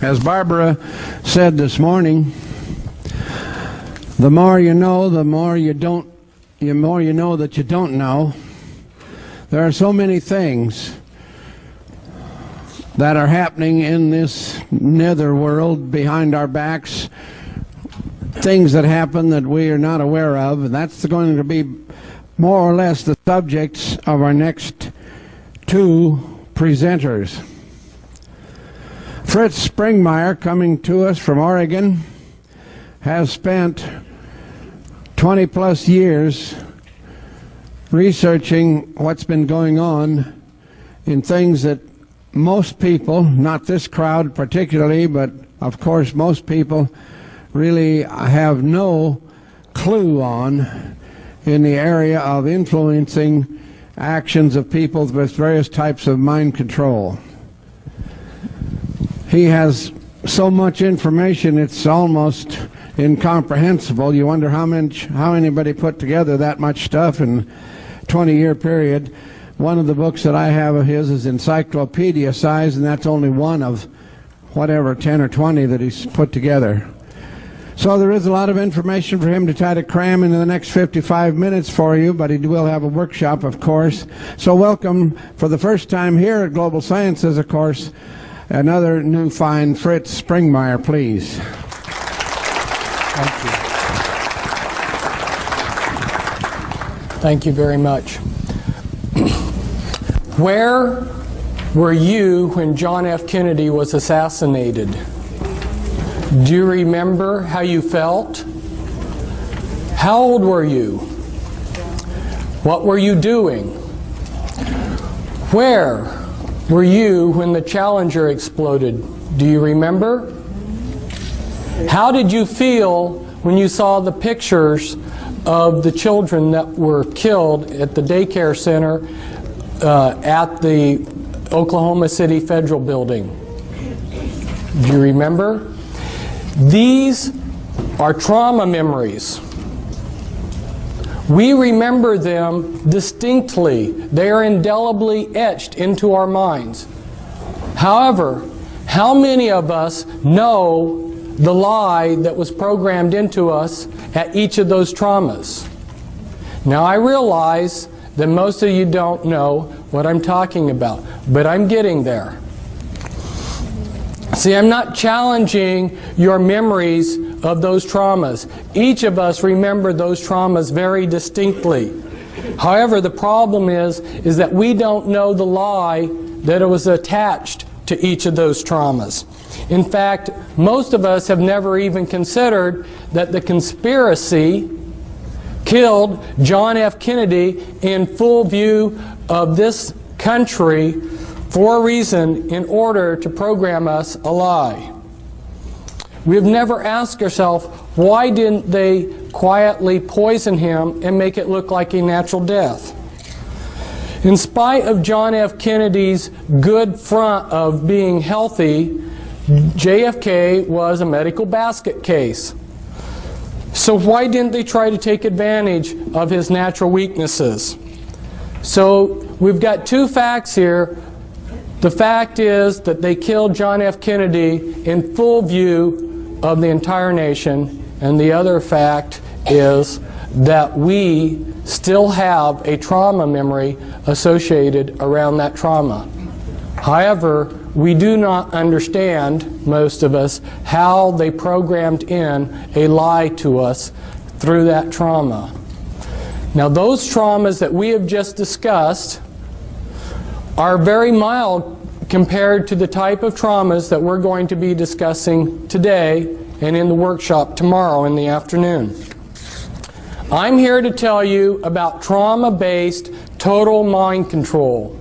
As Barbara said this morning, the more you know, the more you don't, the more you know that you don't know. There are so many things that are happening in this nether world behind our backs, things that happen that we are not aware of, and that's going to be more or less the subjects of our next two presenters. Fritz Springmeier, coming to us from Oregon, has spent 20 plus years researching what's been going on in things that most people, not this crowd particularly, but of course most people really have no clue on in the area of influencing actions of people with various types of mind control. He has so much information it's almost incomprehensible. You wonder how much how anybody put together that much stuff in 20 year period. One of the books that I have of his is encyclopedia size, and that's only one of whatever 10 or 20 that he's put together. So there is a lot of information for him to try to cram into the next 55 minutes for you, but he will have a workshop, of course. So welcome for the first time here at Global Sciences, of course, another new fine Fritz Springmeier, please. Thank you. Thank you very much. Where were you when John F. Kennedy was assassinated? Do you remember how you felt? How old were you? What were you doing? Where were you when the Challenger exploded? Do you remember? How did you feel when you saw the pictures of the children that were killed at the daycare center uh, at the Oklahoma City Federal Building? Do you remember? These are trauma memories. We remember them distinctly. They are indelibly etched into our minds. However, how many of us know the lie that was programmed into us at each of those traumas? Now, I realize that most of you don't know what I'm talking about, but I'm getting there. See, I'm not challenging your memories of those traumas. Each of us remember those traumas very distinctly. However, the problem is, is that we don't know the lie that was attached to each of those traumas. In fact, most of us have never even considered that the conspiracy killed John F. Kennedy in full view of this country for a reason in order to program us a lie. We've never asked ourselves, why didn't they quietly poison him and make it look like a natural death? In spite of John F. Kennedy's good front of being healthy, JFK was a medical basket case. So why didn't they try to take advantage of his natural weaknesses? So we've got two facts here the fact is that they killed John F. Kennedy in full view of the entire nation, and the other fact is that we still have a trauma memory associated around that trauma. However, we do not understand, most of us, how they programmed in a lie to us through that trauma. Now, those traumas that we have just discussed are very mild compared to the type of traumas that we're going to be discussing today and in the workshop tomorrow in the afternoon. I'm here to tell you about trauma-based total mind control.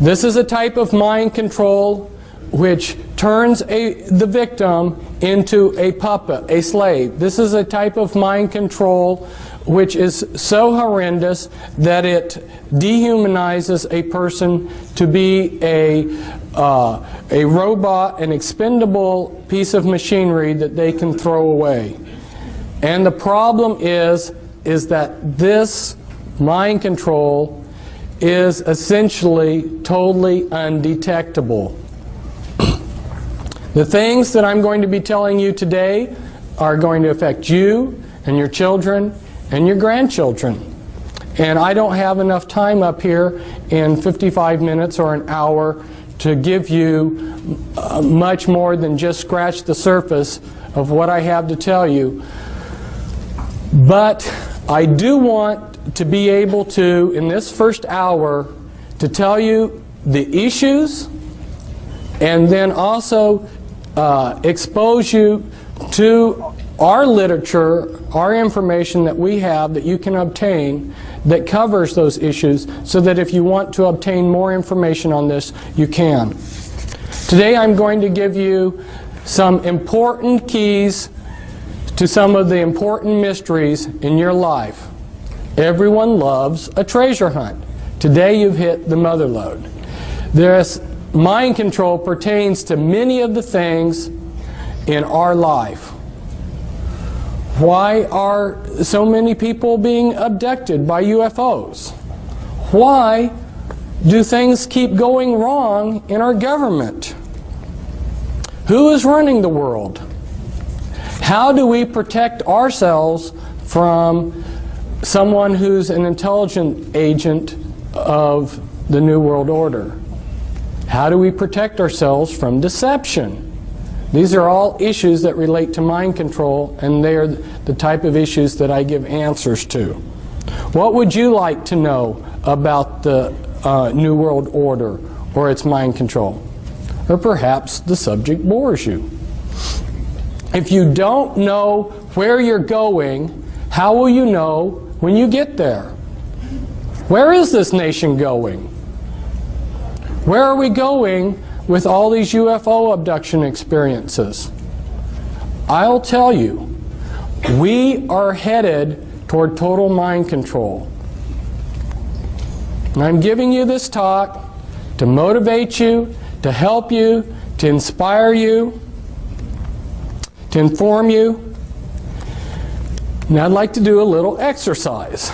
This is a type of mind control which turns a, the victim into a puppet, a slave. This is a type of mind control which is so horrendous that it dehumanizes a person to be a, uh, a robot, an expendable piece of machinery that they can throw away. And the problem is, is that this mind control is essentially totally undetectable. The things that I'm going to be telling you today are going to affect you and your children and your grandchildren. And I don't have enough time up here in 55 minutes or an hour to give you uh, much more than just scratch the surface of what I have to tell you. But I do want to be able to, in this first hour, to tell you the issues and then also uh, expose you to our literature, our information that we have that you can obtain that covers those issues so that if you want to obtain more information on this, you can. Today I'm going to give you some important keys to some of the important mysteries in your life. Everyone loves a treasure hunt. Today you've hit the mother lode. This mind control pertains to many of the things in our life. Why are so many people being abducted by UFOs? Why do things keep going wrong in our government? Who is running the world? How do we protect ourselves from someone who's an intelligent agent of the New World Order? How do we protect ourselves from deception? These are all issues that relate to mind control, and they are the type of issues that I give answers to. What would you like to know about the uh, New World Order or its mind control? Or perhaps the subject bores you. If you don't know where you're going, how will you know when you get there? Where is this nation going? Where are we going with all these UFO abduction experiences? I'll tell you, we are headed toward total mind control. And I'm giving you this talk to motivate you, to help you, to inspire you, to inform you. Now I'd like to do a little exercise.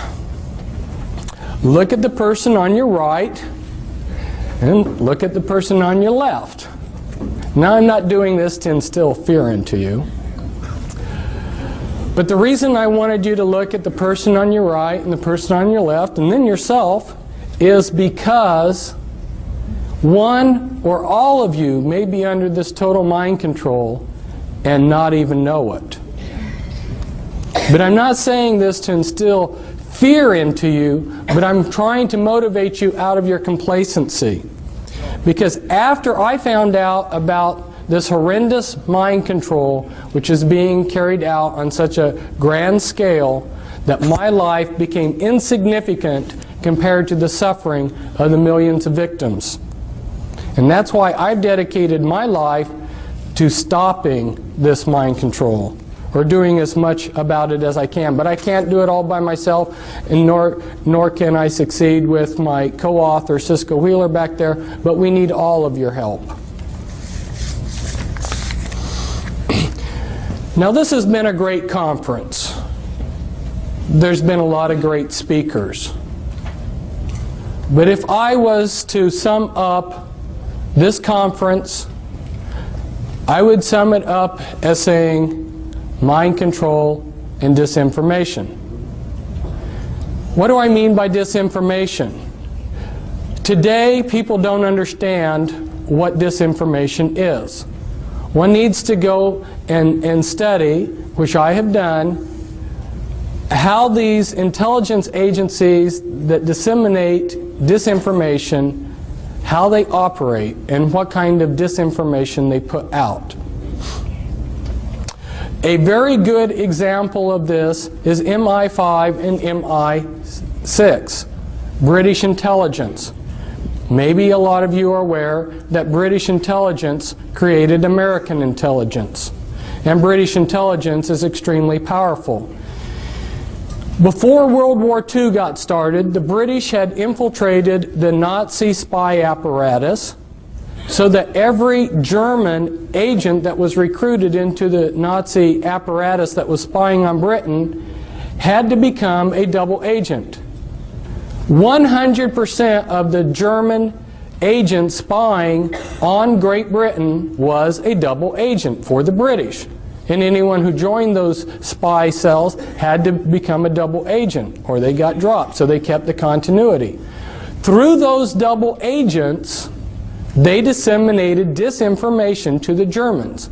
Look at the person on your right and look at the person on your left. Now I'm not doing this to instill fear into you. But the reason I wanted you to look at the person on your right and the person on your left and then yourself is because one or all of you may be under this total mind control and not even know it. But I'm not saying this to instill fear into you, but I'm trying to motivate you out of your complacency. Because after I found out about this horrendous mind control, which is being carried out on such a grand scale, that my life became insignificant compared to the suffering of the millions of victims. And that's why I've dedicated my life to stopping this mind control or doing as much about it as I can. But I can't do it all by myself, and nor, nor can I succeed with my co-author, Cisco Wheeler, back there, but we need all of your help. Now this has been a great conference. There's been a lot of great speakers. But if I was to sum up this conference, I would sum it up as saying mind control, and disinformation. What do I mean by disinformation? Today, people don't understand what disinformation is. One needs to go and, and study, which I have done, how these intelligence agencies that disseminate disinformation, how they operate, and what kind of disinformation they put out. A very good example of this is MI5 and MI6, British intelligence. Maybe a lot of you are aware that British intelligence created American intelligence. And British intelligence is extremely powerful. Before World War II got started, the British had infiltrated the Nazi spy apparatus so that every German agent that was recruited into the Nazi apparatus that was spying on Britain had to become a double agent. 100% of the German agent spying on Great Britain was a double agent for the British. And anyone who joined those spy cells had to become a double agent or they got dropped. So they kept the continuity. Through those double agents, they disseminated disinformation to the Germans.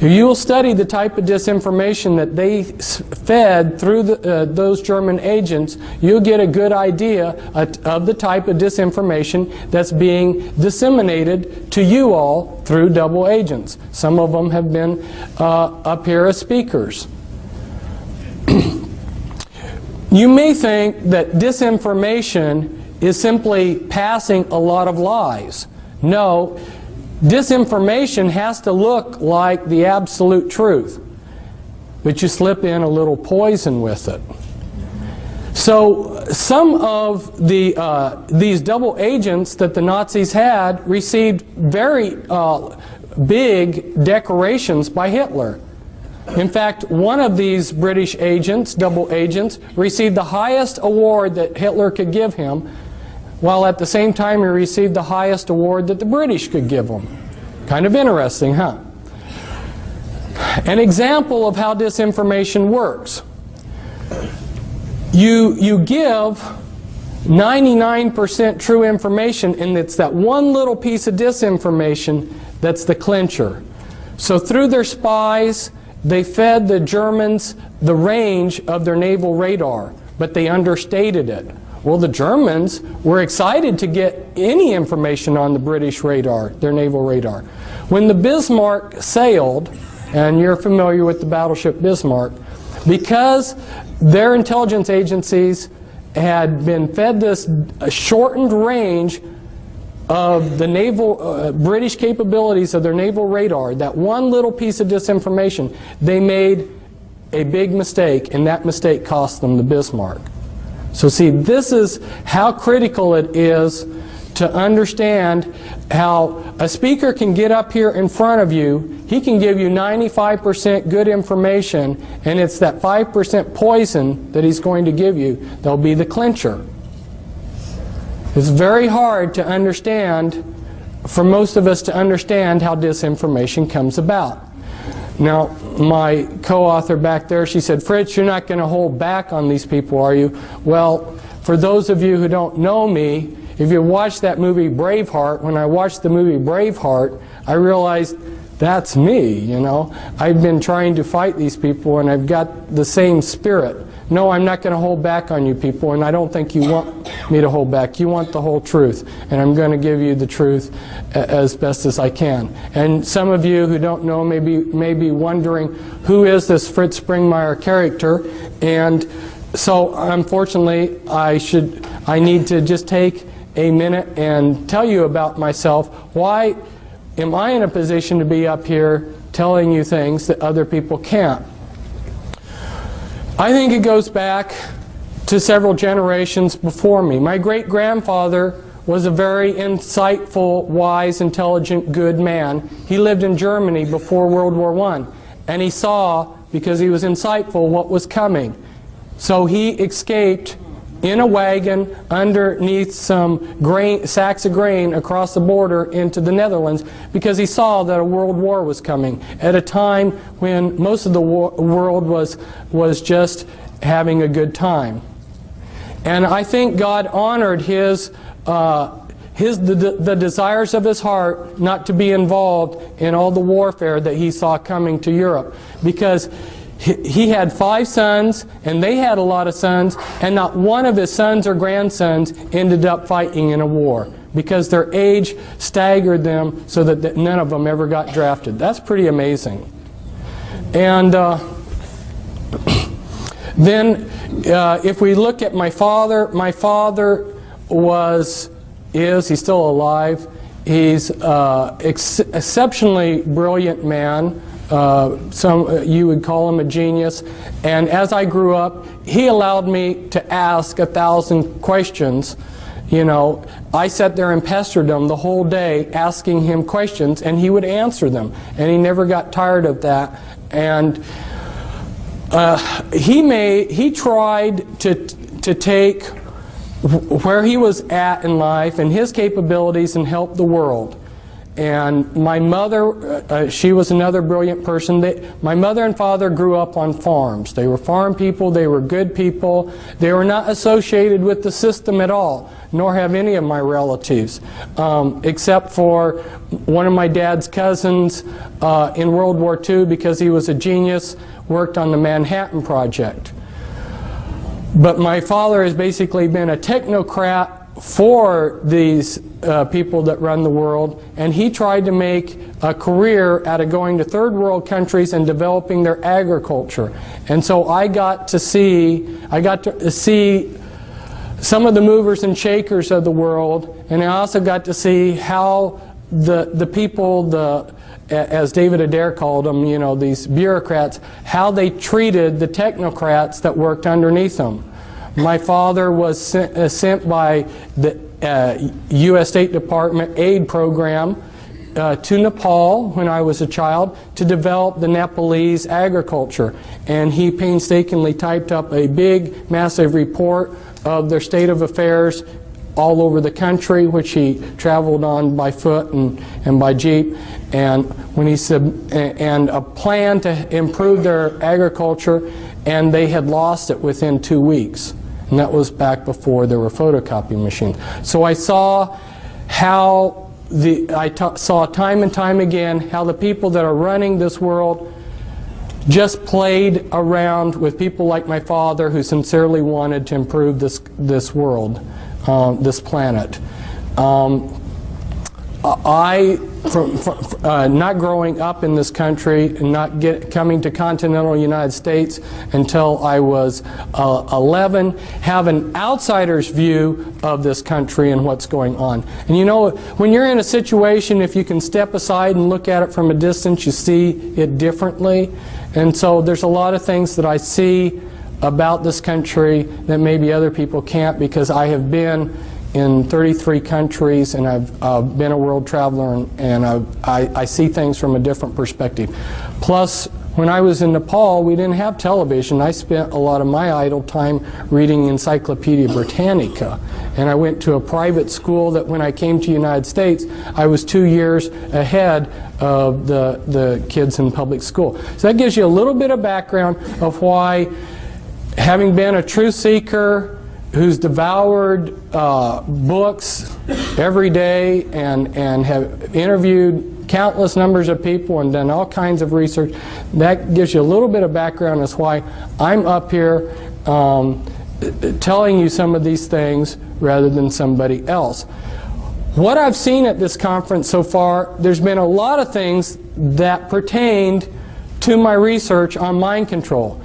If you will study the type of disinformation that they fed through the, uh, those German agents, you'll get a good idea of the type of disinformation that's being disseminated to you all through double agents. Some of them have been uh, up here as speakers. you may think that disinformation is simply passing a lot of lies. No, Disinformation has to look like the absolute truth, but you slip in a little poison with it. So some of the, uh, these double agents that the Nazis had received very uh, big decorations by Hitler. In fact, one of these British agents, double agents, received the highest award that Hitler could give him, while at the same time he received the highest award that the British could give him. Kind of interesting, huh? An example of how disinformation works. You, you give 99% true information and it's that one little piece of disinformation that's the clincher. So through their spies, they fed the Germans the range of their naval radar, but they understated it. Well, the Germans were excited to get any information on the British radar, their naval radar. When the Bismarck sailed, and you're familiar with the battleship Bismarck, because their intelligence agencies had been fed this shortened range of the naval uh, British capabilities of their naval radar, that one little piece of disinformation, they made a big mistake, and that mistake cost them the Bismarck. So see, this is how critical it is to understand how a speaker can get up here in front of you, he can give you 95% good information, and it's that 5% poison that he's going to give you that'll be the clincher. It's very hard to understand, for most of us to understand how disinformation comes about. Now, my co-author back there, she said, Fritz, you're not going to hold back on these people, are you? Well, for those of you who don't know me, if you watch that movie Braveheart, when I watched the movie Braveheart, I realized that's me, you know. I've been trying to fight these people and I've got the same spirit. No, I'm not going to hold back on you people, and I don't think you want me to hold back. You want the whole truth, and I'm going to give you the truth as best as I can. And some of you who don't know may be, may be wondering, who is this Fritz Springmeier character? And so, unfortunately, I should, I need to just take a minute and tell you about myself. Why am I in a position to be up here telling you things that other people can't? I think it goes back to several generations before me. My great-grandfather was a very insightful, wise, intelligent, good man. He lived in Germany before World War I, and he saw, because he was insightful, what was coming. So he escaped in a wagon underneath some grain, sacks of grain across the border into the Netherlands because he saw that a world war was coming at a time when most of the world was, was just having a good time. And I think God honored his, uh, his, the, the desires of his heart not to be involved in all the warfare that he saw coming to Europe because he had five sons, and they had a lot of sons, and not one of his sons or grandsons ended up fighting in a war because their age staggered them so that none of them ever got drafted. That's pretty amazing. And uh, then uh, if we look at my father, my father was, is, he's still alive, he's uh, ex exceptionally brilliant man. Uh, some uh, you would call him a genius. And as I grew up, he allowed me to ask a thousand questions. You know, I sat there and pestered him the whole day asking him questions, and he would answer them. And he never got tired of that. And uh, he made he tried to to take where he was at in life and his capabilities and help the world. And my mother, uh, uh, she was another brilliant person. They, my mother and father grew up on farms. They were farm people, they were good people. They were not associated with the system at all, nor have any of my relatives, um, except for one of my dad's cousins uh, in World War II because he was a genius, worked on the Manhattan Project. But my father has basically been a technocrat for these uh, people that run the world, and he tried to make a career out of going to third world countries and developing their agriculture. And so I got to see, I got to see some of the movers and shakers of the world, and I also got to see how the the people, the as David Adair called them, you know, these bureaucrats, how they treated the technocrats that worked underneath them. My father was sent, uh, sent by the uh, U.S. State Department aid program uh, to Nepal when I was a child to develop the Nepalese agriculture. And he painstakingly typed up a big, massive report of their state of affairs all over the country, which he traveled on by foot and, and by jeep, and when he sub, and a plan to improve their agriculture, and they had lost it within two weeks. And that was back before there were photocopy machines. So I saw how the, I saw time and time again how the people that are running this world just played around with people like my father who sincerely wanted to improve this, this world, uh, this planet. Um, I, from, from uh, not growing up in this country and not get, coming to continental United States until I was uh, 11, have an outsider's view of this country and what's going on. And you know, when you're in a situation, if you can step aside and look at it from a distance, you see it differently. And so there's a lot of things that I see about this country that maybe other people can't because I have been in 33 countries and I've uh, been a world traveler and, and I, I see things from a different perspective. Plus, when I was in Nepal, we didn't have television. I spent a lot of my idle time reading Encyclopedia Britannica. And I went to a private school that when I came to the United States, I was two years ahead of the, the kids in public school. So that gives you a little bit of background of why, having been a truth seeker, who's devoured uh, books every day and, and have interviewed countless numbers of people and done all kinds of research. That gives you a little bit of background as why I'm up here um, telling you some of these things rather than somebody else. What I've seen at this conference so far, there's been a lot of things that pertained to my research on mind control.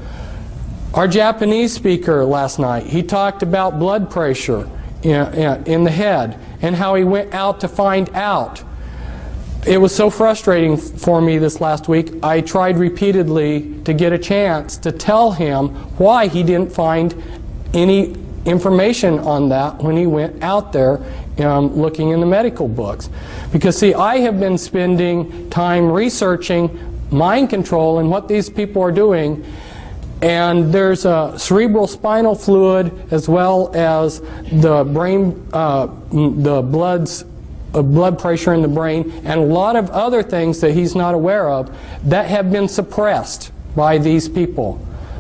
Our Japanese speaker last night, he talked about blood pressure in, the head and how he went out to find out. It was so frustrating for me this last week. I tried repeatedly to get a chance to tell him why he didn't find any information on that when he went out there um, looking in the medical books. Because see, I have been spending time researching mind control and what these people are doing and there's a cerebral spinal fluid as well as the brain, uh, the blood's uh, blood pressure in the brain, and a lot of other things that he's not aware of that have been suppressed by these people.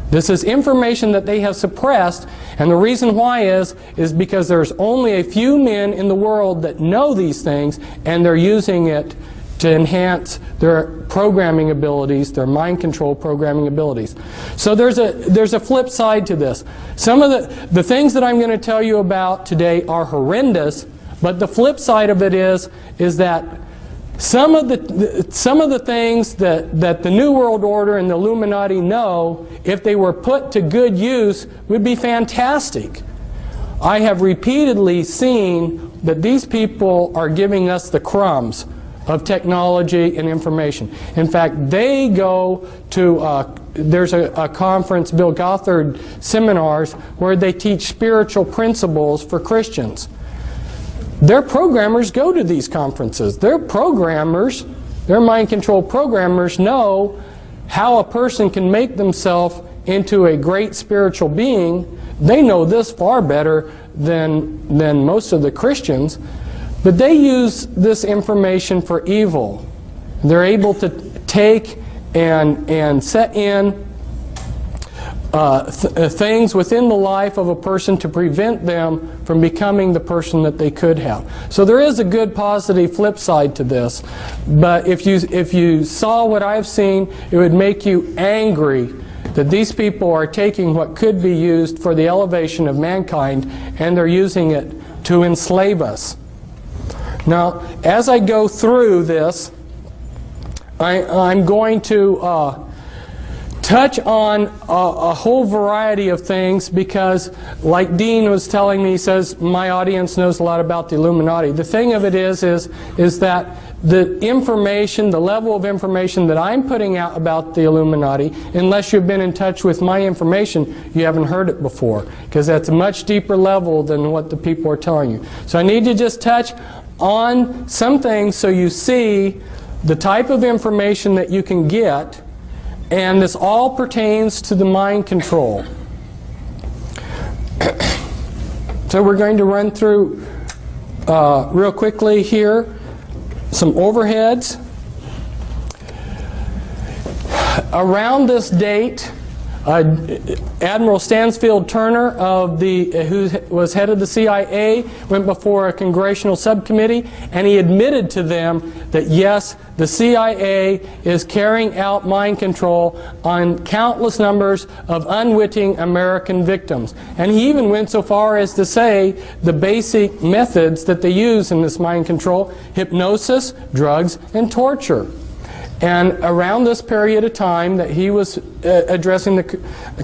This is information that they have suppressed, and the reason why is, is because there's only a few men in the world that know these things, and they're using it to enhance their programming abilities, their mind control programming abilities. So there's a, there's a flip side to this. Some of the, the things that I'm going to tell you about today are horrendous, but the flip side of it is, is that some of the, some of the things that, that the New World Order and the Illuminati know, if they were put to good use, would be fantastic. I have repeatedly seen that these people are giving us the crumbs of technology and information. In fact, they go to, uh, there's a, a, conference, Bill Gothard seminars, where they teach spiritual principles for Christians. Their programmers go to these conferences. Their programmers, their mind control programmers know how a person can make themselves into a great spiritual being. They know this far better than, than most of the Christians, but they use this information for evil. They're able to take and, and set in uh, th uh, things within the life of a person to prevent them from becoming the person that they could have. So there is a good positive flip side to this. But if you, if you saw what I've seen, it would make you angry that these people are taking what could be used for the elevation of mankind and they're using it to enslave us. Now, as I go through this, I, am going to uh, touch on a, a, whole variety of things because, like Dean was telling me, he says my audience knows a lot about the Illuminati. The thing of it is, is, is that the information, the level of information that I'm putting out about the Illuminati, unless you've been in touch with my information, you haven't heard it before because that's a much deeper level than what the people are telling you. So I need to just touch on some things so you see the type of information that you can get and this all pertains to the mind control. so we're going to run through uh, real quickly here some overheads. Around this date, Uh, Admiral Stansfield Turner, of the, uh, who was head of the CIA, went before a congressional subcommittee and he admitted to them that yes, the CIA is carrying out mind control on countless numbers of unwitting American victims. And he even went so far as to say the basic methods that they use in this mind control hypnosis, drugs, and torture. And around this period of time that he was uh, addressing the,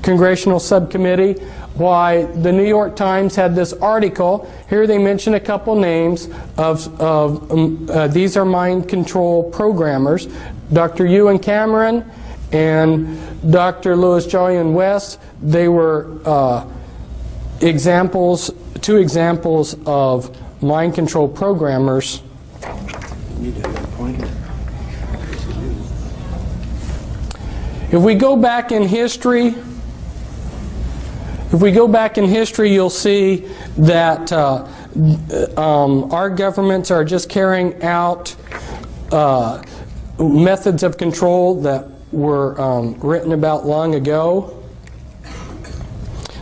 congressional subcommittee, why the New York Times had this article. Here they mention a couple names of, of um, uh, these are mind control programmers. Dr. Ewen Cameron and Dr. Louis Jolyon West, they were uh, examples, two examples of mind control programmers. If we go back in history, if we go back in history, you'll see that uh, um, our governments are just carrying out uh, methods of control that were um, written about long ago.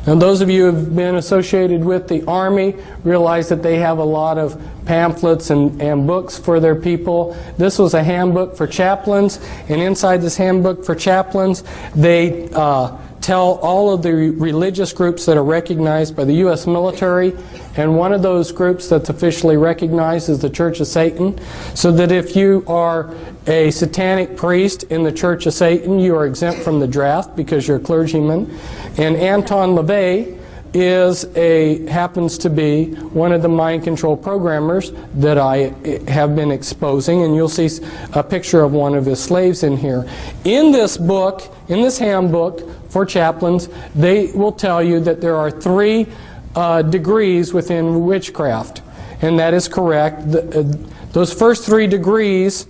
And those of you who have been associated with the Army realize that they have a lot of pamphlets and, and books for their people. This was a handbook for chaplains, and inside this handbook for chaplains, they uh, tell all of the religious groups that are recognized by the U.S. military, and one of those groups that's officially recognized is the Church of Satan, so that if you are a satanic priest in the Church of Satan, you are exempt from the draft because you're a clergyman. And Anton LaVey is a happens to be one of the mind control programmers that I have been exposing and you'll see a picture of one of his slaves in here. In this book, in this handbook for chaplains, they will tell you that there are three uh, degrees within witchcraft and that is correct. The, uh, those first three degrees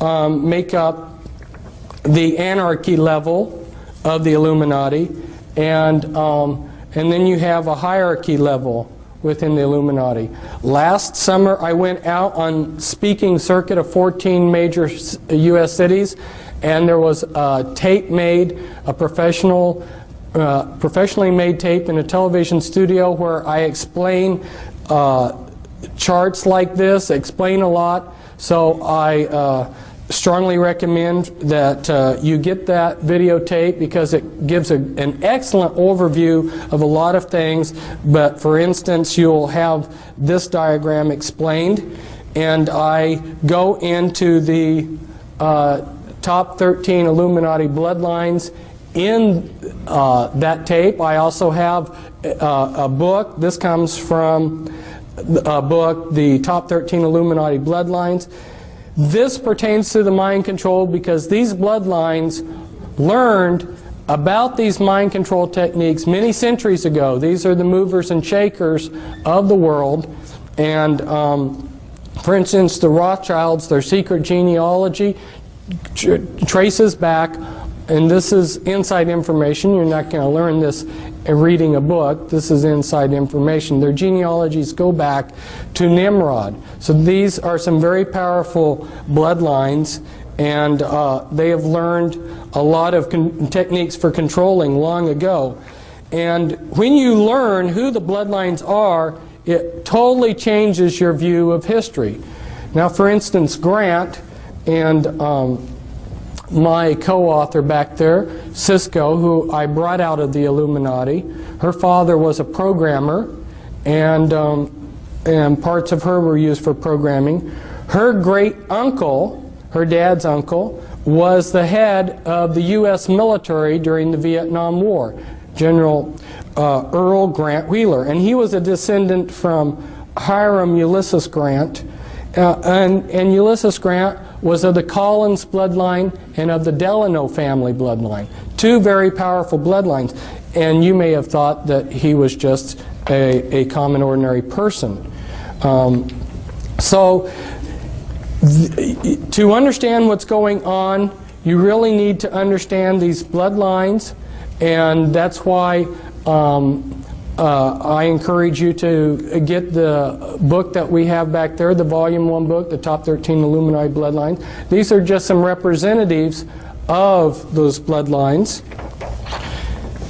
um, make up the anarchy level of the Illuminati and um, and then you have a hierarchy level within the Illuminati. Last summer, I went out on speaking circuit of 14 major U.S. cities, and there was a tape made, a professional, uh, professionally made tape in a television studio where I explain uh, charts like this, explain a lot. So I uh, strongly recommend that uh, you get that videotape because it gives a, an excellent overview of a lot of things. But for instance, you'll have this diagram explained, and I go into the uh, top 13 Illuminati bloodlines in uh, that tape. I also have uh, a book. This comes from a book, The Top 13 Illuminati Bloodlines. This pertains to the mind control because these bloodlines learned about these mind control techniques many centuries ago. These are the movers and shakers of the world. And um, for instance, the Rothschilds, their secret genealogy tr traces back and this is inside information. You're not going to learn this reading a book. This is inside information. Their genealogies go back to Nimrod. So these are some very powerful bloodlines, and uh, they have learned a lot of techniques for controlling long ago. And when you learn who the bloodlines are, it totally changes your view of history. Now, for instance, Grant and um, my co-author back there, Cisco, who I brought out of the Illuminati. Her father was a programmer, and, um, and parts of her were used for programming. Her great uncle, her dad's uncle, was the head of the U.S. military during the Vietnam War, General uh, Earl Grant Wheeler. And he was a descendant from Hiram Ulysses Grant. Uh, and, and Ulysses Grant was of the Collins bloodline and of the Delano family bloodline. Two very powerful bloodlines. And you may have thought that he was just a, a common ordinary person. Um, so to understand what's going on, you really need to understand these bloodlines, and that's why um, uh, I encourage you to get the book that we have back there, the volume one book, the top 13 Illuminati bloodlines. These are just some representatives of those bloodlines.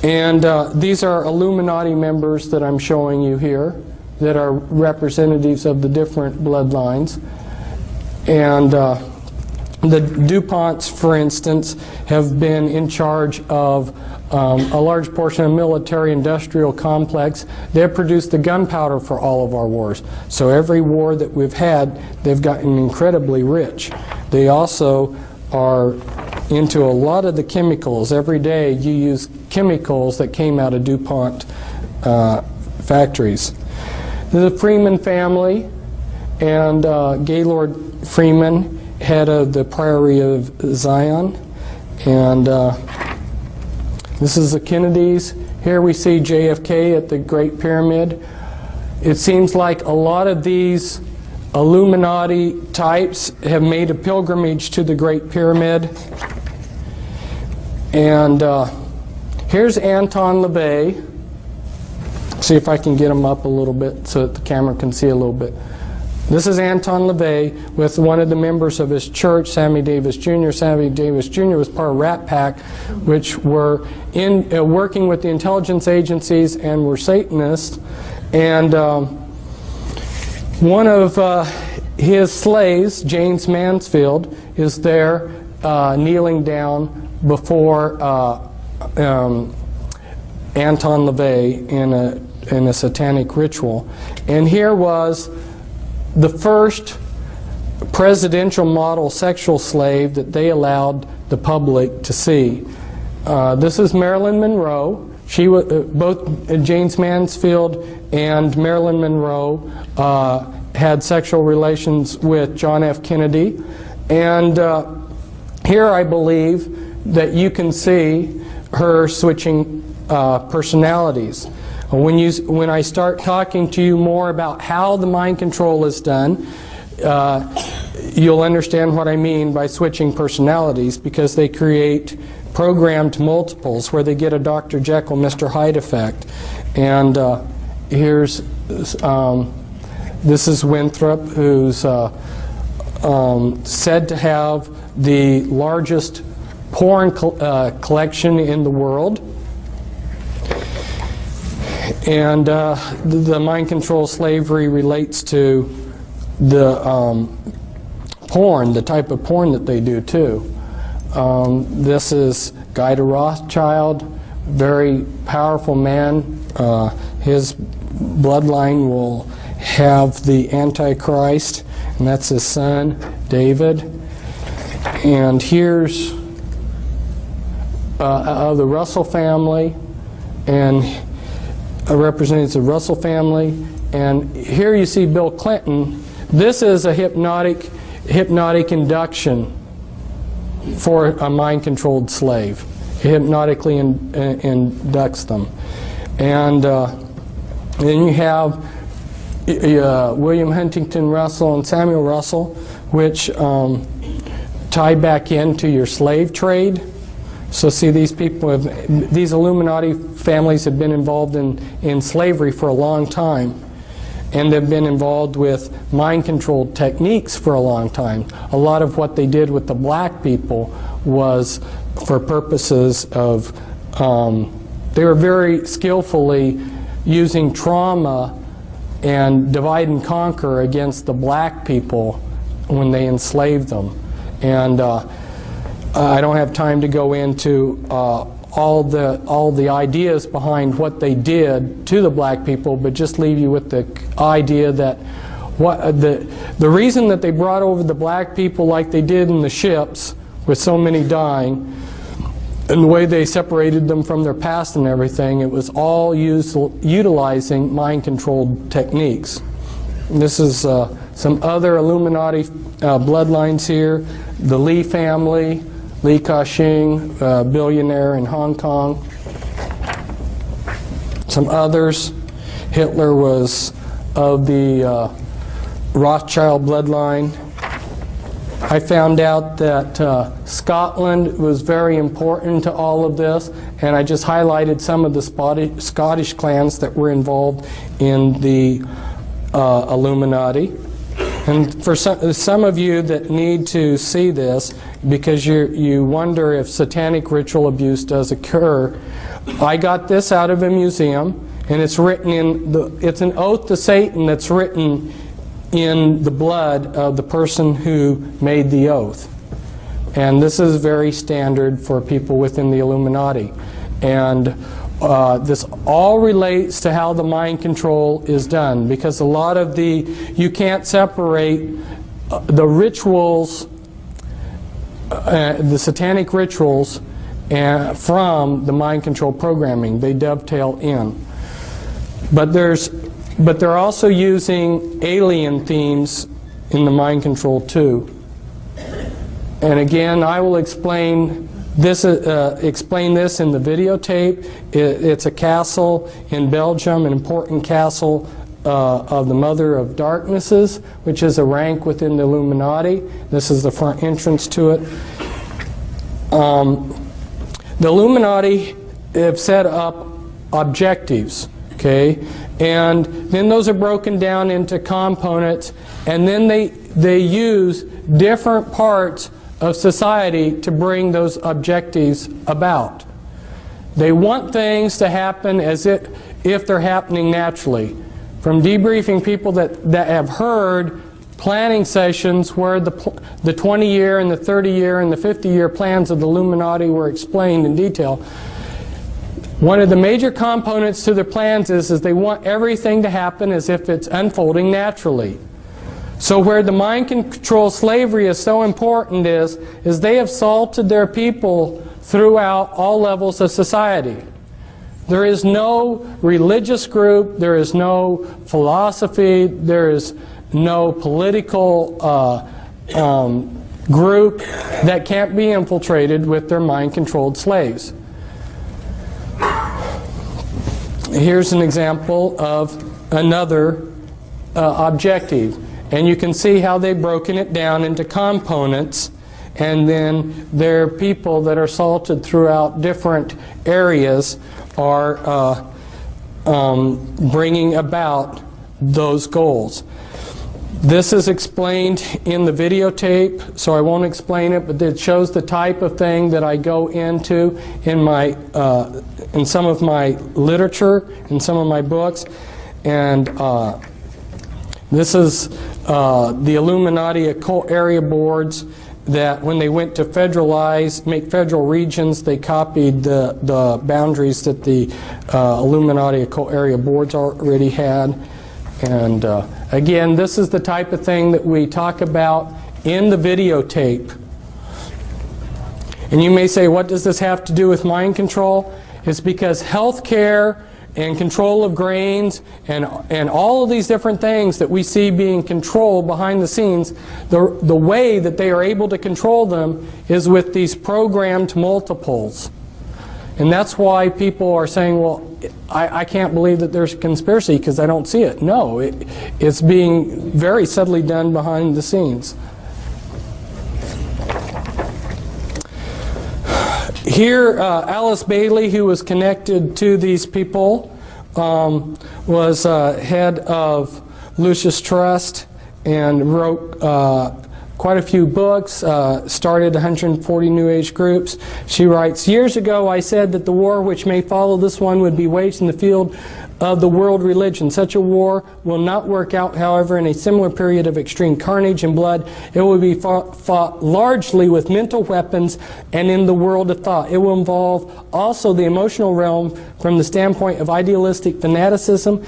And uh, these are Illuminati members that I'm showing you here that are representatives of the different bloodlines. And uh, the DuPonts, for instance, have been in charge of um, a large portion of military-industrial complex. They've produced the gunpowder for all of our wars. So every war that we've had, they've gotten incredibly rich. They also are into a lot of the chemicals. Every day you use chemicals that came out of DuPont uh, factories. The Freeman family and uh, Gaylord Freeman, head of the Priory of Zion, and uh, this is the Kennedys. Here we see JFK at the Great Pyramid. It seems like a lot of these Illuminati types have made a pilgrimage to the Great Pyramid. And uh, here's Anton LaVey. See if I can get him up a little bit so that the camera can see a little bit. This is Anton LaVey with one of the members of his church, Sammy Davis Jr. Sammy Davis Jr. was part of Rat Pack, which were in uh, working with the intelligence agencies and were Satanists. And um, one of uh, his slaves, Jayne Mansfield, is there uh, kneeling down before uh, um, Anton LaVey in a, in a satanic ritual. And here was the first presidential model sexual slave that they allowed the public to see. Uh, this is Marilyn Monroe. She was, uh, both Jayne Mansfield and Marilyn Monroe uh, had sexual relations with John F. Kennedy. And uh, here I believe that you can see her switching uh, personalities. When, you, when I start talking to you more about how the mind control is done, uh, you'll understand what I mean by switching personalities because they create programmed multiples where they get a Dr. Jekyll, Mr. Hyde effect. And uh, here's, um, this is Winthrop, who's uh, um, said to have the largest porn uh, collection in the world. And uh, the mind control slavery relates to the um, porn, the type of porn that they do too. Um, this is Guy de Rothschild, very powerful man. Uh, his bloodline will have the Antichrist, and that's his son, David. And here's uh, of the Russell family, and represents the Russell family. And here you see Bill Clinton. This is a hypnotic, hypnotic induction for a mind-controlled slave. Hypnotically in, in, inducts them. And uh, then you have uh, William Huntington Russell and Samuel Russell, which um, tie back into your slave trade. So see, these people, have, these Illuminati families have been involved in, in slavery for a long time and they've been involved with mind control techniques for a long time. A lot of what they did with the black people was for purposes of, um, they were very skillfully using trauma and divide and conquer against the black people when they enslaved them. And uh, I don't have time to go into uh, all the all the ideas behind what they did to the black people, but just leave you with the idea that what the the reason that they brought over the black people like they did in the ships, with so many dying, and the way they separated them from their past and everything, it was all used, utilizing mind-controlled techniques. And this is uh, some other Illuminati uh, bloodlines here. The Lee family, Li Ka-shing, uh, billionaire in Hong Kong. Some others. Hitler was of the uh, Rothschild bloodline. I found out that uh, Scotland was very important to all of this, and I just highlighted some of the Scottish clans that were involved in the uh, Illuminati. And for some, some of you that need to see this, because you, you wonder if satanic ritual abuse does occur, I got this out of a museum, and it's written in the, it's an oath to Satan that's written in the blood of the person who made the oath. And this is very standard for people within the Illuminati. And uh, this all relates to how the mind control is done because a lot of the, you can't separate uh, the rituals, uh, the satanic rituals, uh, from the mind control programming. They dovetail in. But there's but they're also using alien themes in the mind control too. And again, I will explain this, uh, explain this in the videotape. It, it's a castle in Belgium, an important castle uh, of the Mother of Darknesses, which is a rank within the Illuminati. This is the front entrance to it. Um, the Illuminati have set up objectives, okay? And then those are broken down into components, and then they, they use different parts of society to bring those objectives about. They want things to happen as if they're happening naturally. From debriefing people that, that have heard planning sessions where the, the 20 year and the 30 year and the 50 year plans of the Illuminati were explained in detail, one of the major components to their plans is, is they want everything to happen as if it's unfolding naturally. So where the mind control slavery is so important is, is they have salted their people throughout all levels of society. There is no religious group, there is no philosophy, there is no political uh, um, group that can't be infiltrated with their mind-controlled slaves. Here's an example of another uh, objective. And you can see how they've broken it down into components. And then their people that are salted throughout different areas are uh, um, bringing about those goals. This is explained in the videotape, so I won't explain it, but it shows the type of thing that I go into in my uh, in some of my literature, in some of my books, and uh, this is uh, the Illuminati occult area boards that when they went to federalize, make federal regions, they copied the, the boundaries that the uh, Illuminati occult area boards already had. And uh, again, this is the type of thing that we talk about in the videotape. And you may say, what does this have to do with mind control? It's because health care and control of grains and, and all of these different things that we see being controlled behind the scenes, the, the way that they are able to control them is with these programmed multiples. And that's why people are saying, well, I, I can't believe that there's a conspiracy because I don't see it. No, it, it's being very subtly done behind the scenes. Here, uh, Alice Bailey, who was connected to these people, um, was uh, head of Lucis Trust and wrote uh, quite a few books, uh, started 140 New Age groups. She writes, Years ago I said that the war which may follow this one would be waged in the field of the world religion. Such a war will not work out, however, in a similar period of extreme carnage and blood. It will be fought, fought, largely with mental weapons and in the world of thought. It will involve also the emotional realm from the standpoint of idealistic fanaticism.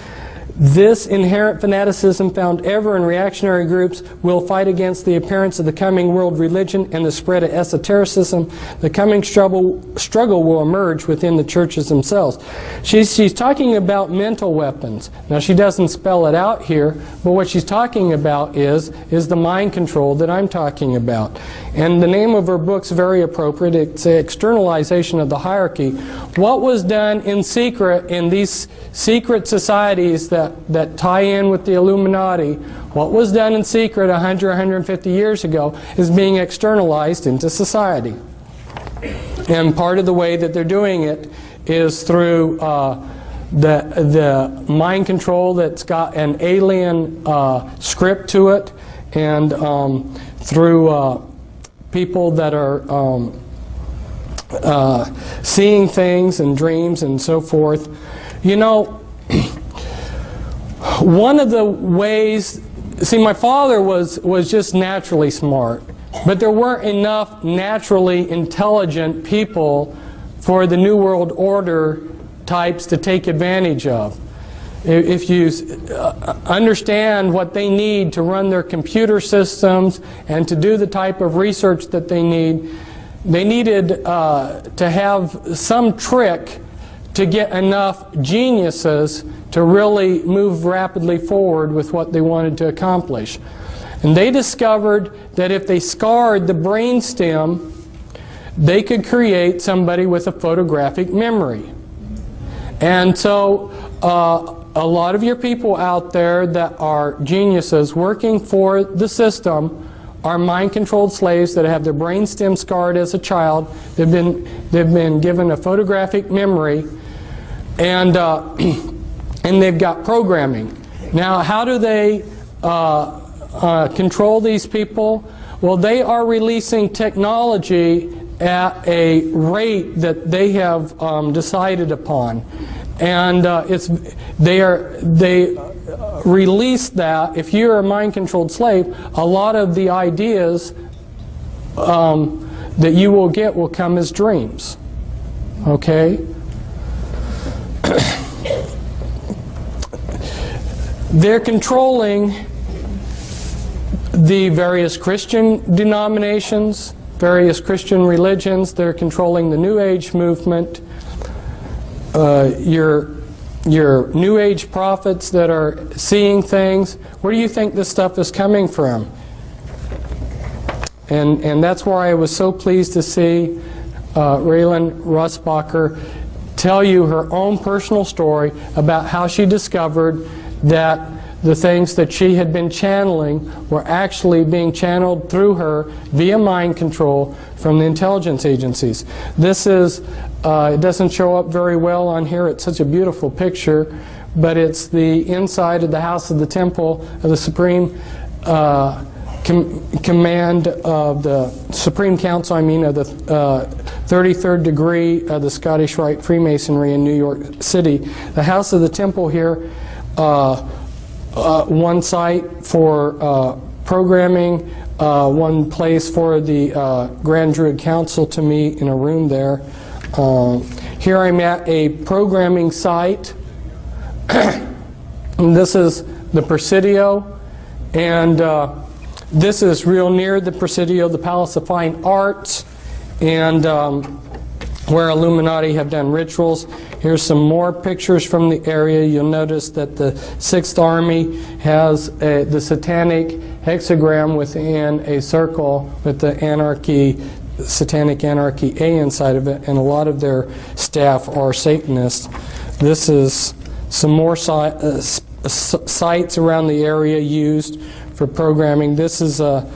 This inherent fanaticism found ever in reactionary groups will fight against the appearance of the coming world religion and the spread of esotericism. The coming struggle, struggle will emerge within the churches themselves. She's, she's talking about mental weapons. Now, she doesn't spell it out here, but what she's talking about is, is the mind control that I'm talking about. And the name of her book's very appropriate. It's Externalization of the Hierarchy. What was done in secret in these secret societies that that, tie in with the Illuminati, what was done in secret 100, 150 years ago is being externalized into society. And part of the way that they're doing it is through uh, the, the mind control that's got an alien uh, script to it, and um, through uh, people that are um, uh, seeing things and dreams and so forth. You know, one of the ways, see, my father was, was just naturally smart, but there weren't enough naturally intelligent people for the New World Order types to take advantage of. If you uh, understand what they need to run their computer systems and to do the type of research that they need, they needed uh, to have some trick to get enough geniuses to really move rapidly forward with what they wanted to accomplish. And they discovered that if they scarred the brainstem, they could create somebody with a photographic memory. And so uh, a lot of your people out there that are geniuses working for the system are mind-controlled slaves that have their brainstem scarred as a child. They've been, they've been given a photographic memory and uh, and they've got programming. Now, how do they uh, uh, control these people? Well, they are releasing technology at a rate that they have um, decided upon, and uh, it's they are they release that. If you're a mind-controlled slave, a lot of the ideas um, that you will get will come as dreams. Okay. They're controlling the various Christian denominations, various Christian religions. They're controlling the New Age movement. Uh, your, your New Age prophets that are seeing things. Where do you think this stuff is coming from? And, and that's why I was so pleased to see uh, Rayelan Russbacher tell you her own personal story about how she discovered that the things that she had been channeling were actually being channeled through her via mind control from the intelligence agencies. This is, uh, it doesn't show up very well on here, it's such a beautiful picture, but it's the inside of the house of the temple of the Supreme uh, com Command of the Supreme Council, I mean, of the uh, 33rd degree of the Scottish Rite Freemasonry in New York City. The house of the temple here uh, uh, one site for uh, programming, one place for the Grand Druid Council to meet in a room there. Um, here I'm at a programming site. this is the Presidio, and uh, this is real near the Presidio, the Palace of Fine Arts, and um, where Illuminati have done rituals. Here's some more pictures from the area. You'll notice that the Sixth Army has a, the satanic hexagram within a circle with the anarchy, satanic anarchy A inside of it, and a lot of their staff are Satanists. This is some more si uh, sites around the area used for programming. This is uh,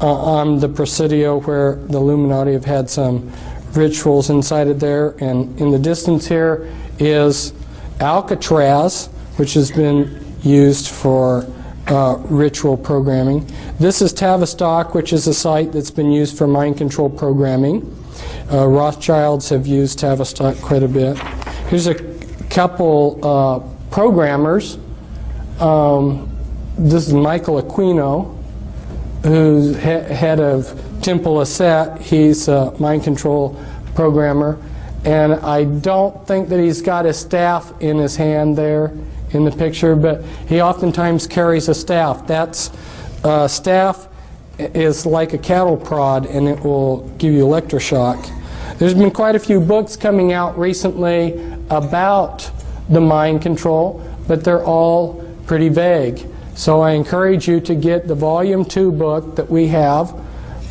uh, on the Presidio where the Illuminati have had some rituals inside of there. And in the distance here is Alcatraz, which has been used for uh, ritual programming. This is Tavistock, which is a site that's been used for mind control programming. Uh, Rothschilds have used Tavistock quite a bit. Here's a couple uh, programmers. Um, this is Michael Aquino, who's he head of Temple of Set. He's a mind control programmer. And I don't think that he's got his staff in his hand there in the picture, but he oftentimes carries a staff. That uh, staff is like a cattle prod and it will give you electroshock. There's been quite a few books coming out recently about the mind control, but they're all pretty vague. So I encourage you to get the volume 2 book that we have.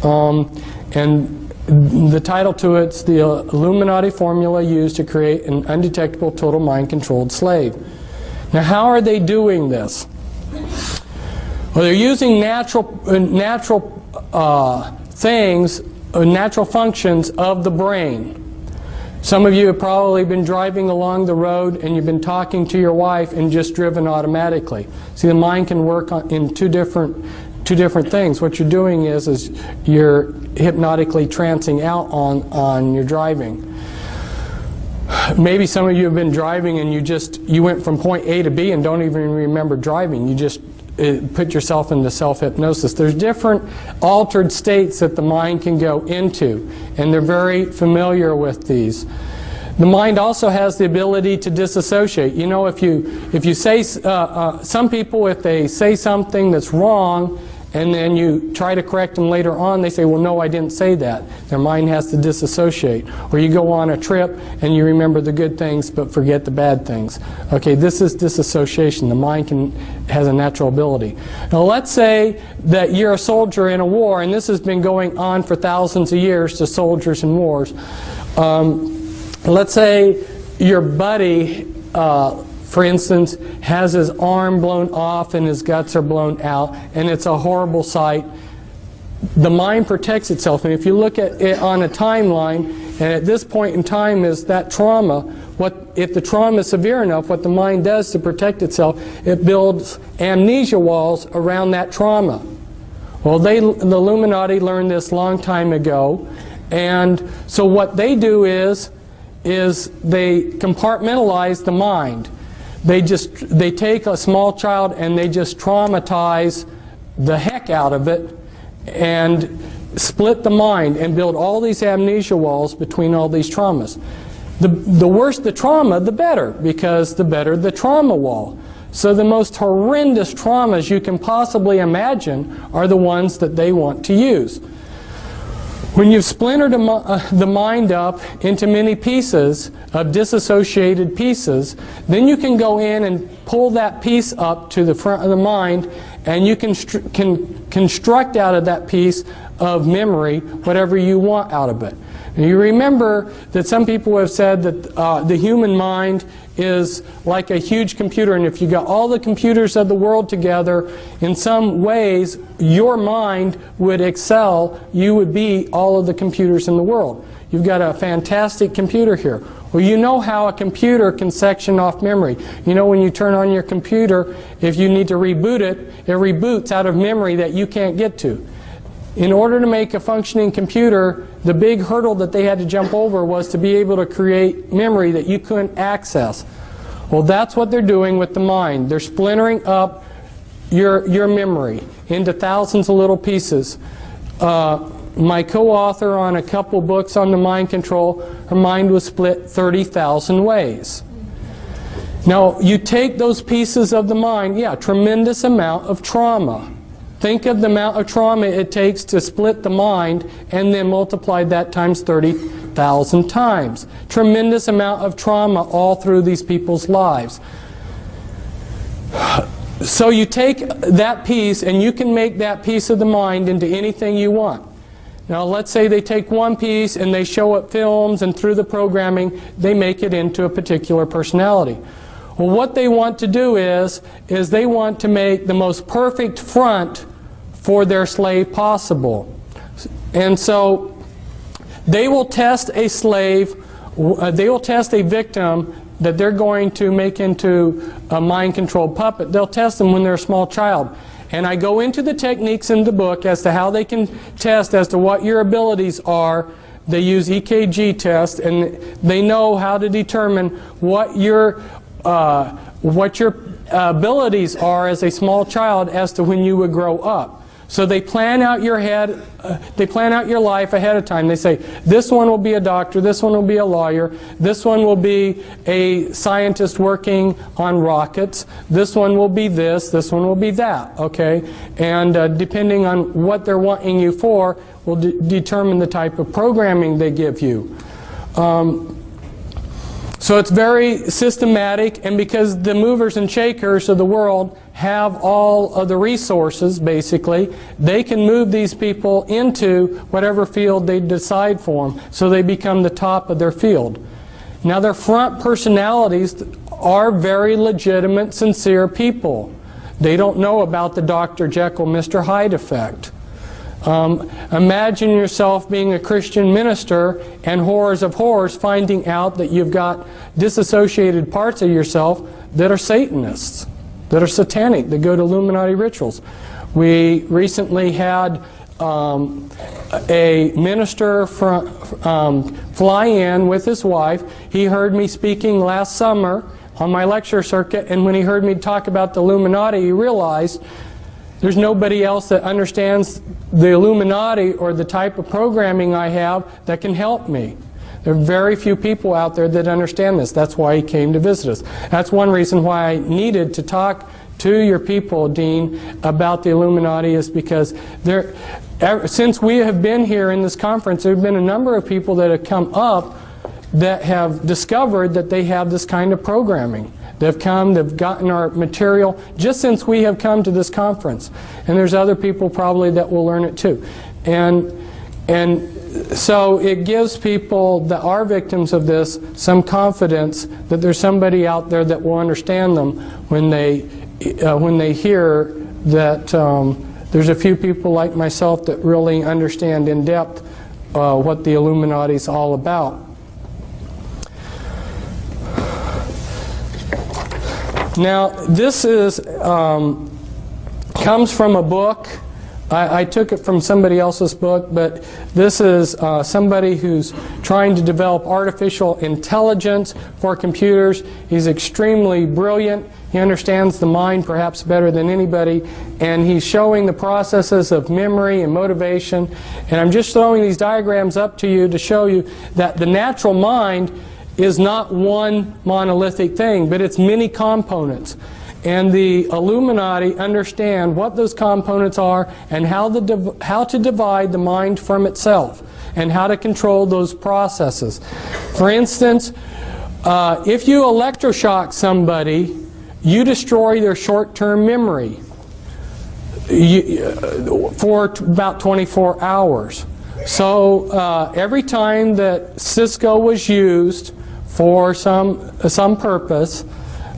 Um, and the title to it's the Illuminati formula used to create an undetectable total mind controlled slave. Now how are they doing this? Well, they're using natural, uh, natural uh, things, uh, natural functions of the brain. Some of you have probably been driving along the road and you've been talking to your wife and just driven automatically. See, the mind can work in two different two different things. What you're doing is is you're hypnotically trancing out on on your driving. Maybe some of you have been driving and you just you went from point A to B and don't even remember driving. You just uh, put yourself into self-hypnosis. There's different altered states that the mind can go into, and they're very familiar with these. The mind also has the ability to disassociate. You know, if you if you say uh, uh, some people, if they say something that's wrong, and then you try to correct them later on, they say, well, no, I didn't say that. Their mind has to disassociate. Or you go on a trip and you remember the good things but forget the bad things. Okay, this is disassociation. The mind can, has a natural ability. Now, let's say that you're a soldier in a war, and this has been going on for thousands of years to soldiers in wars. Um, let's say your buddy uh, for instance, has his arm blown off and his guts are blown out, and it's a horrible sight. The mind protects itself, and if you look at it on a timeline, and at this point in time is that trauma, what if the trauma is severe enough, what the mind does to protect itself, it builds amnesia walls around that trauma. Well, they, the Illuminati learned this long time ago, and so what they do is, is they compartmentalize the mind. They just they take a small child and they just traumatize the heck out of it and split the mind and build all these amnesia walls between all these traumas. The, the worse the trauma, the better, because the better the trauma wall. So the most horrendous traumas you can possibly imagine are the ones that they want to use. When you've splintered uh, the mind up into many pieces of disassociated pieces, then you can go in and pull that piece up to the front of the mind and you can, can construct out of that piece of memory whatever you want out of it. And you remember that some people have said that uh, the human mind is like a huge computer, and if you got all the computers of the world together, in some ways, your mind would excel. You would be all of the computers in the world. You've got a fantastic computer here. Well, you know how a computer can section off memory. You know when you turn on your computer, if you need to reboot it, it reboots out of memory that you can't get to. In order to make a functioning computer, the big hurdle that they had to jump over was to be able to create memory that you couldn't access. Well, that's what they're doing with the mind. They're splintering up your, your memory into thousands of little pieces. Uh, my co-author on a couple books on the mind control, her mind was split 30,000 ways. Now, you take those pieces of the mind, yeah, tremendous amount of trauma. Think of the amount of trauma it takes to split the mind and then multiply that times 30,000 times. Tremendous amount of trauma all through these people's lives. So you take that piece and you can make that piece of the mind into anything you want. Now let's say they take one piece and they show it films and through the programming they make it into a particular personality. Well what they want to do is, is they want to make the most perfect front for their slave possible. And so They will test a slave, uh, they will test a victim that they're going to make into a mind-controlled puppet. They'll test them when they're a small child. And I go into the techniques in the book as to how they can test as to what your abilities are. They use EKG tests, and they know how to determine what your uh, what your abilities are as a small child as to when you would grow up. So they plan out your head, uh, they plan out your life ahead of time. They say, this one will be a doctor, this one will be a lawyer, this one will be a scientist working on rockets, this one will be this, this one will be that, okay? And uh, depending on what they're wanting you for will de determine the type of programming they give you. Um, so it's very systematic, and because the movers and shakers of the world have all of the resources, basically, they can move these people into whatever field they decide for them, so they become the top of their field. Now, their front personalities are very legitimate, sincere people. They don't know about the Dr. Jekyll, Mr. Hyde effect. Um, imagine yourself being a Christian minister and horrors of horrors finding out that you've got disassociated parts of yourself that are Satanists, that are satanic, that go to Illuminati rituals. We recently had um, a minister from, um, fly in with his wife. He heard me speaking last summer on my lecture circuit, and when he heard me talk about the Illuminati, he realized there's nobody else that understands the Illuminati or the type of programming I have that can help me. There are very few people out there that understand this. That's why he came to visit us. That's one reason why I needed to talk to your people, Dean, about the Illuminati is because there, ever, since we have been here in this conference, there have been a number of people that have come up that have discovered that they have this kind of programming. They've come, they've gotten our material just since we have come to this conference. And there's other people probably that will learn it too. And, and so it gives people that are victims of this some confidence that there's somebody out there that will understand them when they, uh, when they hear that um, there's a few people like myself that really understand in depth uh, what the Illuminati is all about. Now, this is um, comes from a book. I, I, took it from somebody else's book, but this is uh, somebody who's trying to develop artificial intelligence for computers. He's extremely brilliant. He understands the mind perhaps better than anybody, and he's showing the processes of memory and motivation. And I'm just throwing these diagrams up to you to show you that the natural mind is not one monolithic thing, but it's many components. And the Illuminati understand what those components are and how, the how to divide the mind from itself and how to control those processes. For instance, uh, if you electroshock somebody, you destroy their short-term memory you, uh, for about 24 hours. So uh, every time that Cisco was used, for some, some purpose.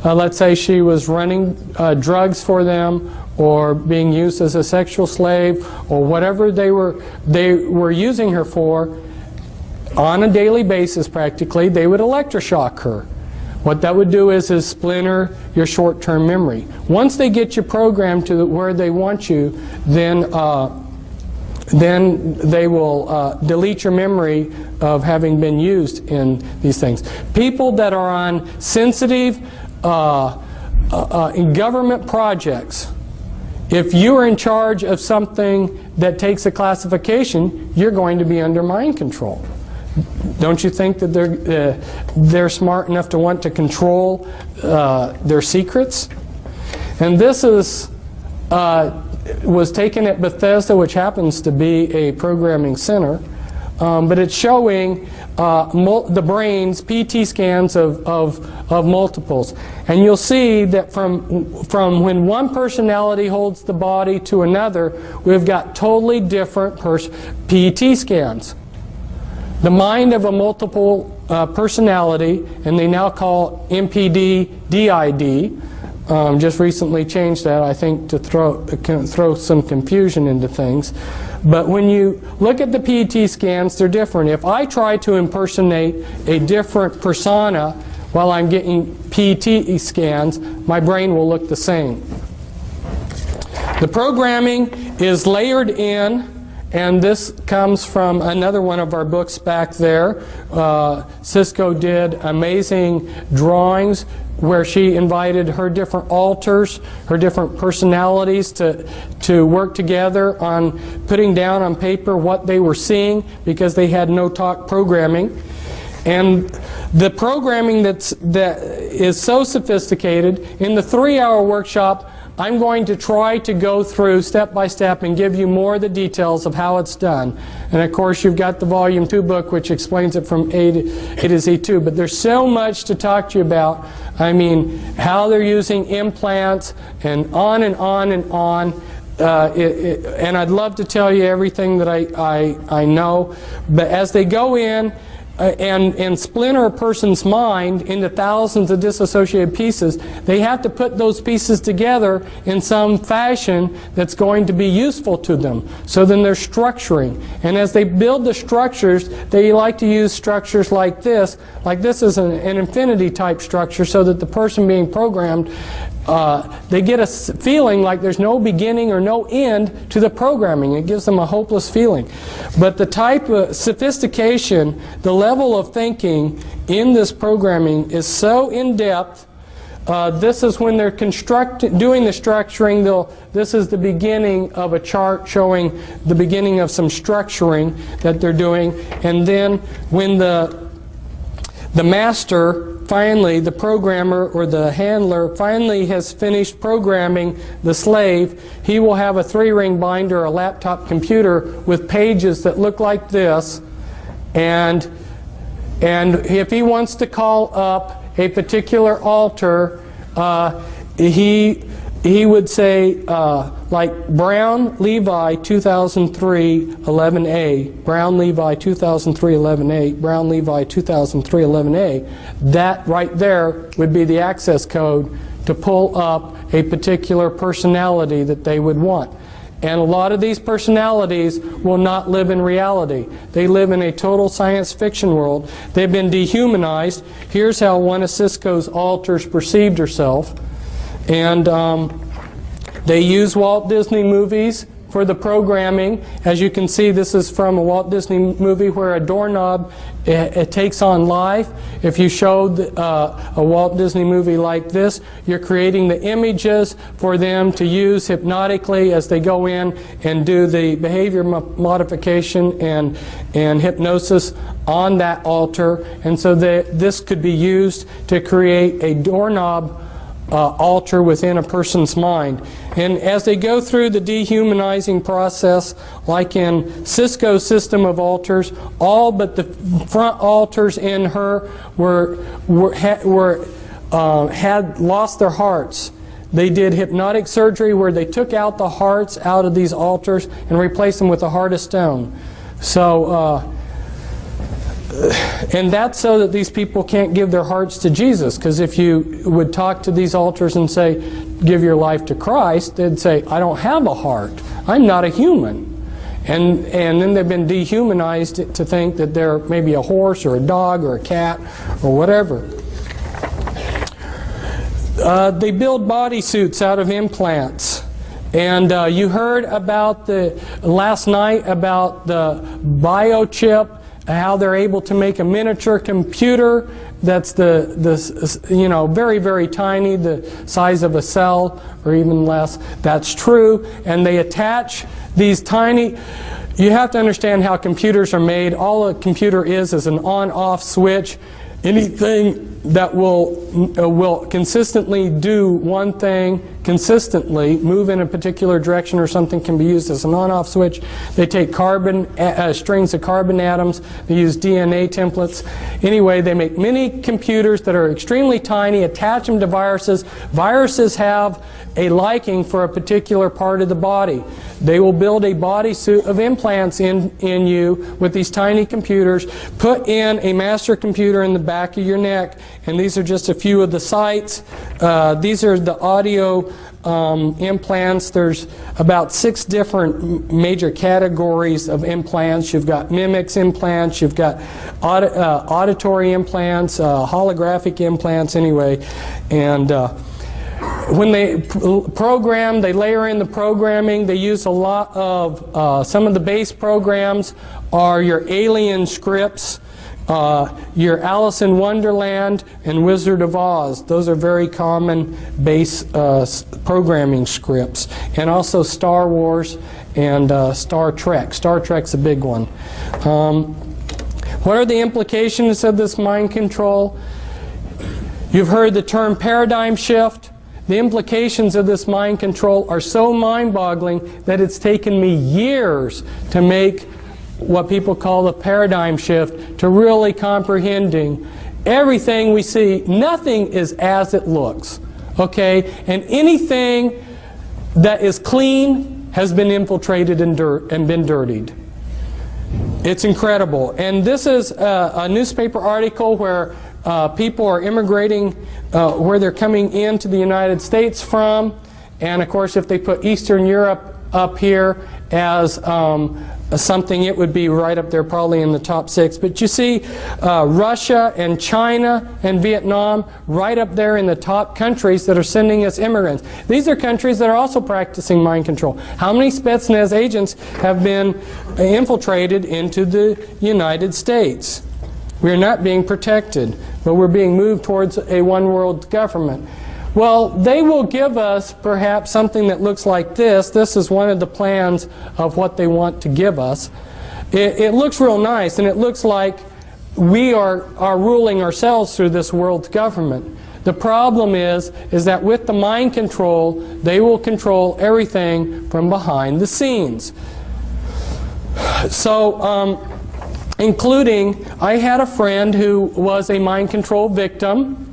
Uh, let's say she was running uh, drugs for them or being used as a sexual slave or whatever they were, they were using her for, on a daily basis practically, they would electroshock her. What that would do is, is splinter your short-term memory. Once they get you programmed to where they want you, then uh, then they will uh, delete your memory of having been used in these things. People that are on sensitive uh, uh, uh, in government projects, if you are in charge of something that takes a classification, you're going to be under mind control. Don't you think that they're, uh, they're smart enough to want to control uh, their secrets? And this is was taken at Bethesda, which happens to be a programming center. Um, but it's showing uh, the brain's PET scans of, of, of, multiples. And you'll see that from, from when one personality holds the body to another, we've got totally different PET scans. The mind of a multiple uh, personality, and they now call MPD DID, um, just recently changed that, I think, to throw, throw some confusion into things. But when you look at the PET scans, they're different. If I try to impersonate a different persona while I'm getting PET scans, my brain will look the same. The programming is layered in and this comes from another one of our books back there. Uh, Cisco did amazing drawings where she invited her different alters, her different personalities to, to work together on putting down on paper what they were seeing because they had no talk programming. And the programming that's, that is so sophisticated, in the three hour workshop, I'm going to try to go through step by step and give you more of the details of how it's done. And of course, you've got the Volume 2 book, which explains it from A to, A to Z2. But there's so much to talk to you about. I mean, how they're using implants, and on and on and on. Uh, it, it, and I'd love to tell you everything that I, I, I know. But as they go in, Uh, and, and splinter a person's mind into thousands of disassociated pieces, they have to put those pieces together in some fashion that's going to be useful to them. So then they're structuring. And as they build the structures, they like to use structures like this. Like this is an, an infinity type structure so that the person being programmed uh, they get a feeling like there's no beginning or no end to the programming. It gives them a hopeless feeling. But the type of sophistication, the level of thinking in this programming is so in-depth uh, this is when they're construct doing the structuring. They'll, this is the beginning of a chart showing the beginning of some structuring that they're doing. And then when the, the master finally, the programmer or the handler finally has finished programming the slave, he will have a three-ring binder, a laptop computer with pages that look like this. And, and if he wants to call up a particular alter, uh, he he would say, uh, like Brown Levi 2003 11a, Brown Levi 2003 11a, Brown Levi 2003 11a, that right there would be the access code to pull up a particular personality that they would want. And a lot of these personalities will not live in reality. They live in a total science fiction world. They've been dehumanized. Here's how one of Cisco's alters perceived herself. And um, they use Walt Disney movies for the programming. As you can see, this is from a Walt Disney movie where a doorknob it, it takes on life. If you showed uh, a Walt Disney movie like this, you're creating the images for them to use hypnotically as they go in and do the behavior modification and, and hypnosis on that alter. And so this could be used to create a doorknob uh, alter within a person's mind. And as they go through the dehumanizing process, like in Cisco's system of alters, all but the front alters in her were, were, were uh, had lost their hearts. They did hypnotic surgery where they took out the hearts out of these alters and replaced them with a heart of stone. So uh, and that's so that these people can't give their hearts to Jesus. Because if you would talk to these alters and say, give your life to Christ, they'd say, I don't have a heart. I'm not a human. And, and then they've been dehumanized to think that they're maybe a horse or a dog or a cat or whatever. Uh, they build bodysuits out of implants. And uh, you heard about the last night about the biochip how they're able to make a miniature computer that's the, the you know very very tiny the size of a cell or even less. That's true. And they attach these tiny you have to understand how computers are made. All a computer is is an on off switch. Anything that will uh, will consistently do one thing consistently, move in a particular direction or something can be used as an on-off switch. They take carbon, uh, strings of carbon atoms, they use DNA templates. Anyway, they make many computers that are extremely tiny, attach them to viruses. Viruses have a liking for a particular part of the body. They will build a bodysuit of implants in, in you with these tiny computers, put in a master computer in the back of your neck, and these are just a few of the sites. Uh, these are the audio um, implants. There's about six different major categories of implants. You've got mimics implants, you've got aud uh, auditory implants, uh, holographic implants anyway, and uh, when they program, they layer in the programming. They use a lot of, uh, some of the base programs are your alien scripts, uh, your Alice in Wonderland and Wizard of Oz. Those are very common base uh, programming scripts. And also Star Wars and uh, Star Trek. Star Trek's a big one. Um, what are the implications of this mind control? You've heard the term paradigm shift. The implications of this mind control are so mind-boggling that it's taken me years to make what people call the paradigm shift to really comprehending everything we see. Nothing is as it looks. Okay? And anything that is clean has been infiltrated and, dirt, and been dirtied. It's incredible. And this is a, a newspaper article where uh, people are immigrating uh, where they're coming into the United States from. And of course, if they put Eastern Europe up here as um, something, it would be right up there probably in the top six. But you see uh, Russia and China and Vietnam right up there in the top countries that are sending us immigrants. These are countries that are also practicing mind control. How many Spetsnaz agents have been infiltrated into the United States? We are not being protected, but we're being moved towards a one world government. Well, they will give us perhaps something that looks like this. This is one of the plans of what they want to give us. It, it looks real nice, and it looks like we are, are ruling ourselves through this world government. The problem is, is that with the mind control, they will control everything from behind the scenes. So, um, including I had a friend who was a mind control victim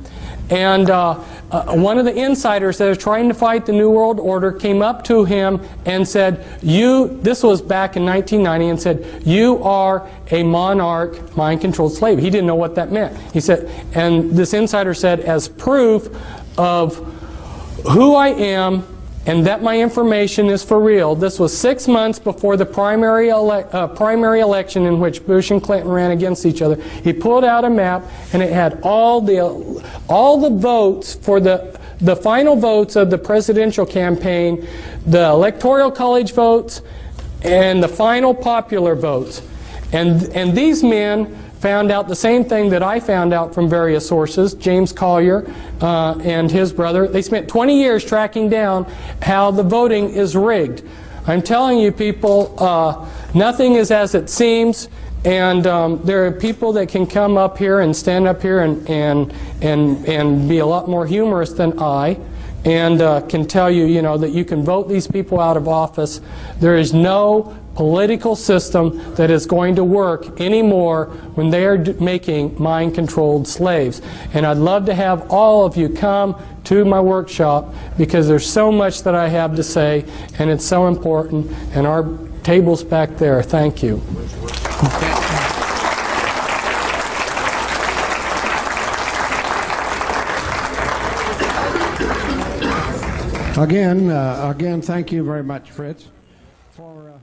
and uh, uh, one of the insiders that was trying to fight the New World Order came up to him and said, you, this was back in 1990, and said, you are a monarch mind-controlled slave. He didn't know what that meant. He said, and this insider said, as proof of who I am and that my information is for real. This was six months before the primary, ele uh, primary election in which Bush and Clinton ran against each other. He pulled out a map and it had all the, all the votes for the, the final votes of the presidential campaign, the electoral college votes, and the final popular votes. And, and these men found out the same thing that I found out from various sources, James Collier uh, and his brother. They spent 20 years tracking down how the voting is rigged. I'm telling you people, uh, nothing is as it seems. And um, there are people that can come up here and stand up here and, and, and, and be a lot more humorous than I and uh, can tell you, you know, that you can vote these people out of office. There is no political system that is going to work anymore when they are making mind-controlled slaves. And I'd love to have all of you come to my workshop because there's so much that I have to say and it's so important and our table's back there. Thank you. Again, uh, again, thank you very much, Fritz, for. Uh